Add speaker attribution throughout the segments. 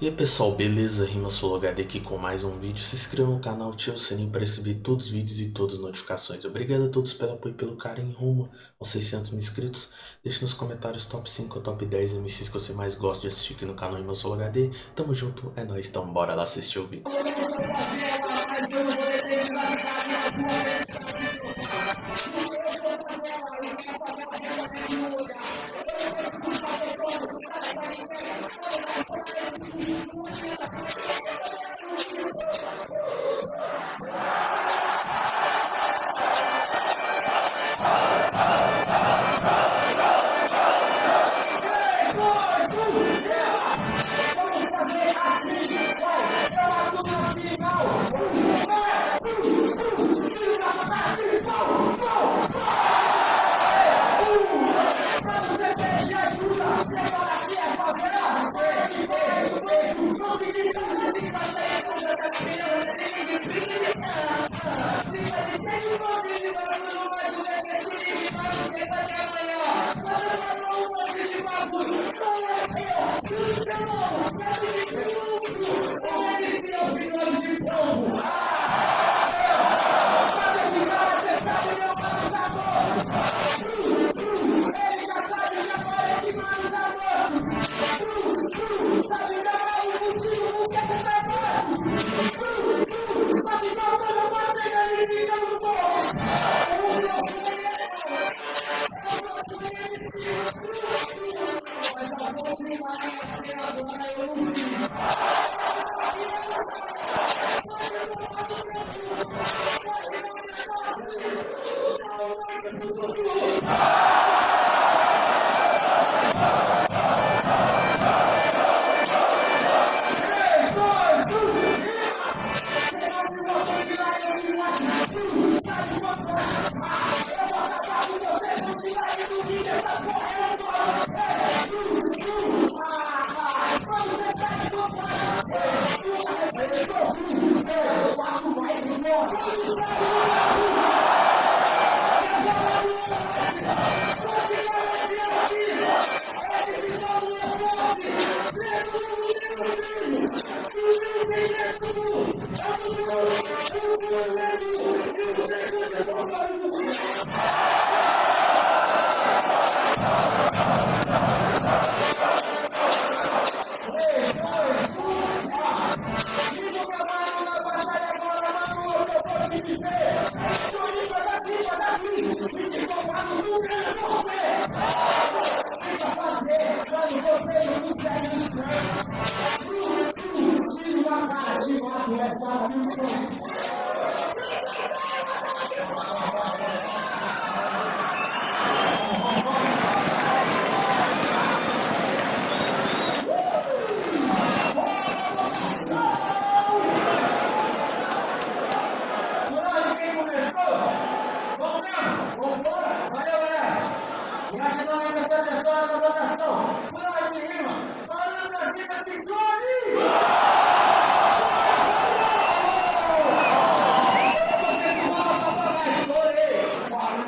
Speaker 1: E aí pessoal, beleza? Rima HD aqui com mais um vídeo. Se inscreva no canal, ative o sininho para receber todos os vídeos e todas as notificações. Obrigado a todos pelo apoio e pelo carinho rumo aos 600 mil inscritos. Deixe nos comentários top 5 ou top 10 MCs que você mais gosta de assistir aqui no canal Rima HD. Tamo junto, é nóis, então bora lá assistir o vídeo. Two, seven, seven, two, two.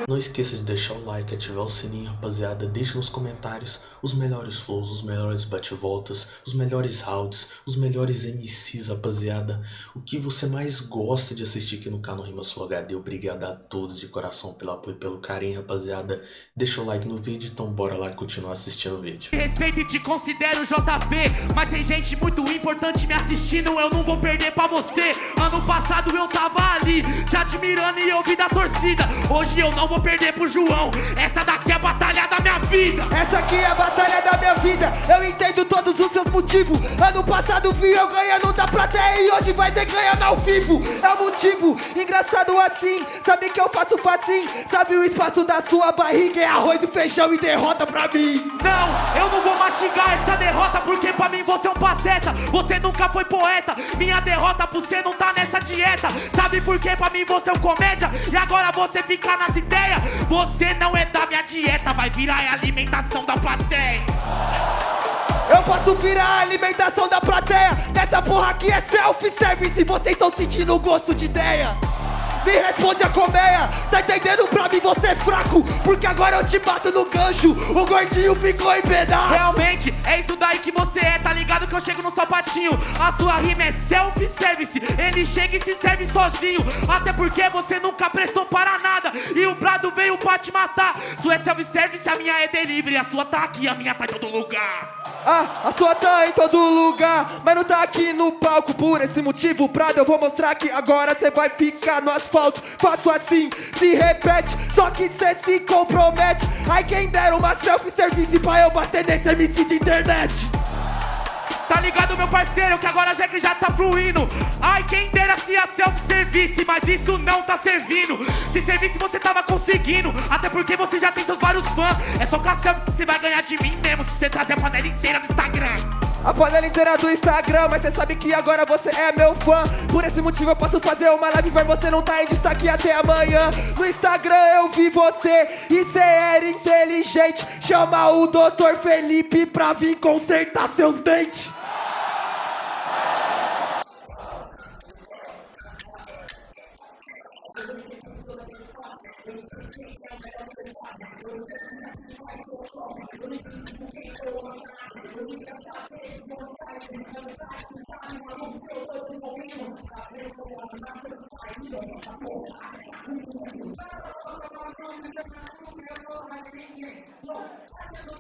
Speaker 1: Não esqueça de deixar o like, ativar o sininho, rapaziada. Deixe nos comentários os melhores flows, os melhores bate-voltas, os melhores rounds, os melhores MCs, rapaziada. O que você mais gosta de assistir aqui no canal Rima Sul HD. Obrigado a todos de coração pelo apoio e pelo carinho, rapaziada. Deixa o like no vídeo, então bora lá continuar assistindo o vídeo.
Speaker 2: Respeito e te considero JP, mas tem gente muito importante me assistindo, eu não vou perder pra você. Ano passado eu tava ali, te admirando e ouvindo a torcida. Hoje eu não vou perder pro João. Essa daqui é a batalha da minha vida.
Speaker 3: Essa aqui é a batalha da minha vida. Eu entendo todos os seus motivos. Ano passado vi eu ganhando da plateia e hoje vai ver ganhando ao vivo. É o motivo, engraçado assim. Sabe que eu faço facinho. Sabe o espaço da sua barriga é arroz e feijão e derrota pra mim.
Speaker 2: Não, eu não vou mastigar essa derrota porque pra mim você é um pateta. Você nunca foi poeta. Minha derrota por você não tá nessa dieta. Sabe por que pra mim você é um comédia? E agora você fica nas ideias. Você não é da minha dieta, vai virar a alimentação da plateia.
Speaker 3: Eu posso virar a alimentação da plateia. Essa porra aqui é self-service. Vocês estão sentindo o gosto de ideia.
Speaker 1: Me responde a colmeia, tá entendendo? Pra mim você é fraco, porque agora eu te bato no gancho. O gordinho ficou em pedaço.
Speaker 3: Realmente, é isso daí que você é, tá ligado que eu chego no sapatinho? A sua rima é self-service, ele chega e se serve sozinho. Até porque você nunca prestou para nada. E o brado veio pra te matar. Sua é self-service, a minha é delivery. A sua tá aqui, a minha tá em todo lugar
Speaker 1: Ah, a sua tá em todo lugar, mas não tá aqui no palco. Por esse motivo, Prado, eu vou mostrar que agora cê vai ficar no asfalto. Faço assim, se repete, só que cê se compromete. Ai, quem dera uma self-service pra eu bater nesse MC de internet.
Speaker 3: Tá ligado, meu parceiro, que agora já que já tá fluindo Ai, quem dera se a self-service, mas isso não tá servindo Se servisse você tava conseguindo, até porque você já tem seus vários fãs É só selfie que você vai ganhar de mim mesmo Se você trazer a panela inteira no Instagram
Speaker 1: A panela inteira do Instagram, mas cê sabe que agora você é meu fã. Por esse motivo eu posso fazer uma live, mas você não tá em destaque até amanhã. No Instagram eu vi você e cê era inteligente. Chama o Dr. Felipe pra vir consertar seus dentes.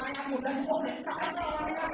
Speaker 1: Mày là một.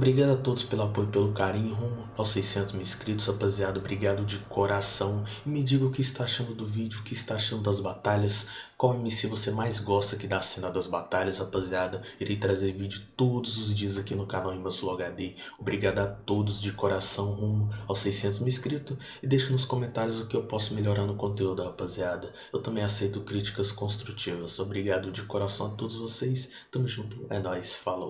Speaker 2: Obrigado a todos pelo apoio e pelo carinho rumo aos 600 mil inscritos, rapaziada. Obrigado de coração. E me diga o que está achando do vídeo, o que está achando das batalhas. Qual MC você mais gosta aqui da cena das batalhas, rapaziada. Irei trazer vídeo todos os dias aqui no canal Imbassul HD. Obrigado a todos de coração rumo aos 600 mil inscritos. E deixe nos comentários o que eu posso melhorar no conteúdo, rapaziada. Eu também aceito críticas construtivas. Obrigado de coração a todos vocês. Tamo junto. É nóis. Falou.